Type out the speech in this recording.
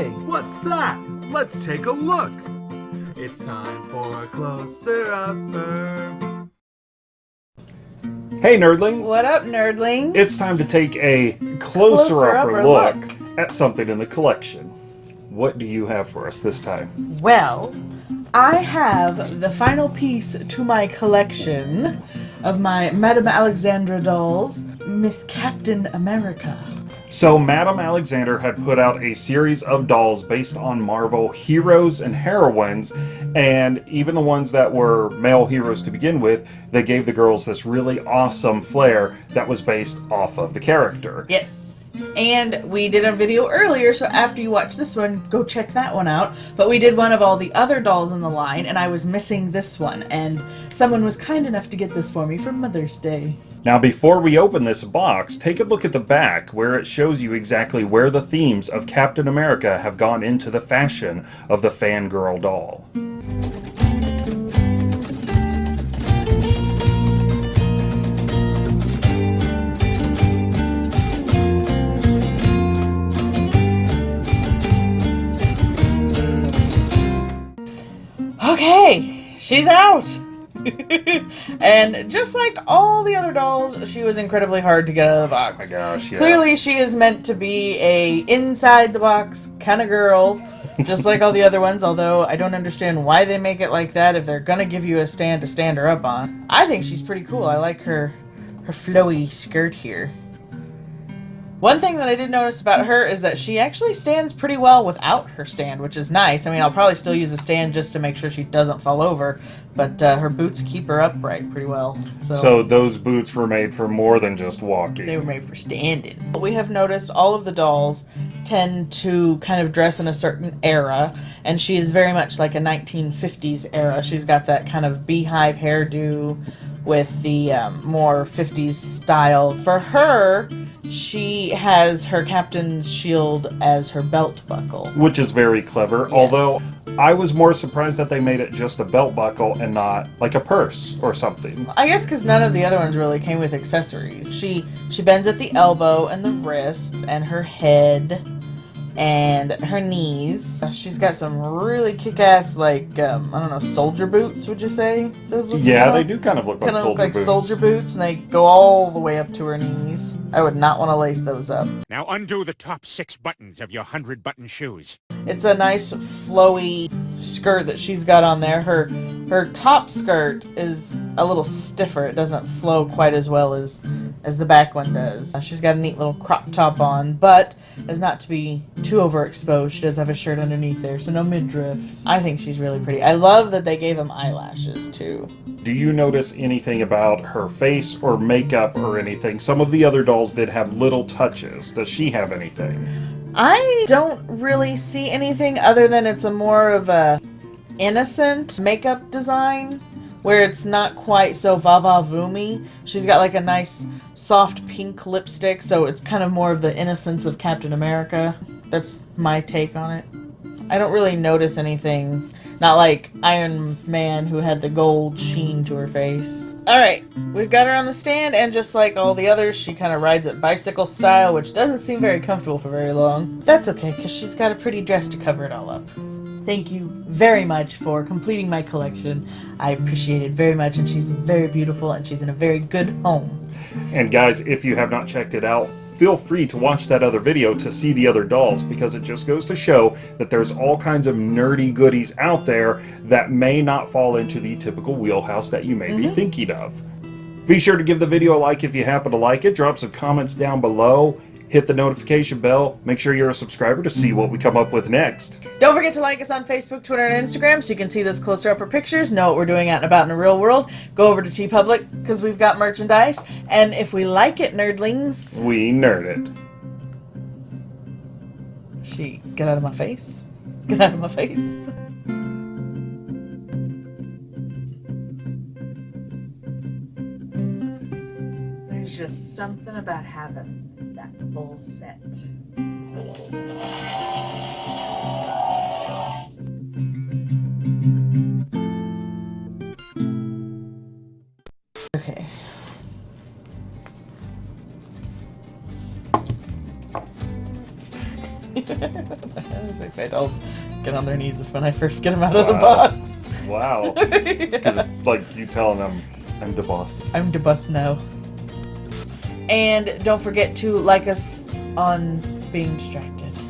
Hey, what's that? Let's take a look. It's time for a closer upper. Hey, nerdlings! What up, nerdlings? It's time to take a closer, Closer upper upper look, look. at something in the collection. What do you have for us this time? Well, I have the final piece to my collection of my Madame Alexander dolls, Miss Captain America. So, Madame Alexander had put out a series of dolls based on Marvel heroes and heroines, and even the ones that were male heroes to begin with, they gave the girls this really awesome flair that was based off of the character. Yes. And we did a video earlier, so after you watch this one, go check that one out. But we did one of all the other dolls in the line, and I was missing this one. And someone was kind enough to get this for me for Mother's Day. Now, before we open this box, take a look at the back where it shows you exactly where the themes of Captain America have gone into the fashion of the fangirl doll. Okay, she's out. and just like all the other dolls, she was incredibly hard to get out of the box. Oh my gosh, yeah. Clearly, she is meant to be a inside the box kind of girl, just like all the other ones. Although I don't understand why they make it like that if they're gonna give you a stand to stand her up on. I think she's pretty cool. I like her her flowy skirt here. One thing that I did notice about her is that she actually stands pretty well without her stand, which is nice. I mean, I'll probably still use a stand just to make sure she doesn't fall over, but uh, her boots keep her upright pretty well. So, So those boots were made for more than just walking. they were made for standing. We have noticed all of the dolls tend to kind of dress in a certain era, and she is very much like a 1950s era. She's got that kind of beehive hairdo with the um, more 50s style. For her, she has her captain's shield as her belt buckle. which is very clever. Although I was more surprised that they made it just a belt buckle and not like a purse or something. I guess because none of the other ones really came with accessories. She she bends at the elbow and the wrists and her head and her knees. She's got some really kick-ass like um, I don't know soldier boots. Would you say those? look Yeah, like? they do kind of look like Kind of soldier look like boots. soldier boots, and they go all the way up to her knees. I would not want to lace those up. Now undo the top six buttons of your hundred button shoes. It's a nice flowy skirt that she's got on there. Her her top skirt is a little stiffer. It doesn't flow quite as well as as the back one does. Uh, She's got a neat little crop top on, but as not to be too overexposed, she does have a shirt underneath there, so no midriffs. I think she's really pretty. I love that they gave him eyelashes too. Do you notice anything about her face or makeup or anything? Some of the other dolls did have little touches. Does she have anything? I don't really see anything other than it's a more of a innocent makeup design where it's not quite so va-va voomy. She's got like a nice soft pink lipstick, so it's kind of more of the innocence of Captain America. That's my take on it. I don't really notice anything. Not like Iron Man who had the gold sheen to her face. Alright, we've got her on the stand, and just like all the others, she kind of rides it bicycle style, which doesn't seem very comfortable for very long. That's okay, because she's got a pretty dress to cover it all up. Thank you very much for completing my collection. I appreciate it very much, and she's very beautiful, and she's in a very good home. And guys, if you have not checked it out, feel free to watch that other video to see the other dolls because it just goes to show that there's all kinds of nerdy goodies out there that may not fall into the typical wheelhouse that you may be mm-hmm. thinking of. Be sure to give the video a like if you happen to like it, drop some comments down below, hit the notification bell, make sure you're a subscriber to see what we come up with next. Don't forget to like us on Facebook, Twitter, and Instagram so you can see those closer upper pictures, know what we're doing out and about in the real world. Go over to TeePublic because we've got merchandise. And if we like it, nerdlings, We nerd it. she get out of my face. Get out of my face. There's just something about having that full set. Okay. It's like my dolls get on their knees when I first get them out of the box. Wow. Because it's like you telling them, I'm the boss. I'm the bus now. And don't forget to like us on being distracted.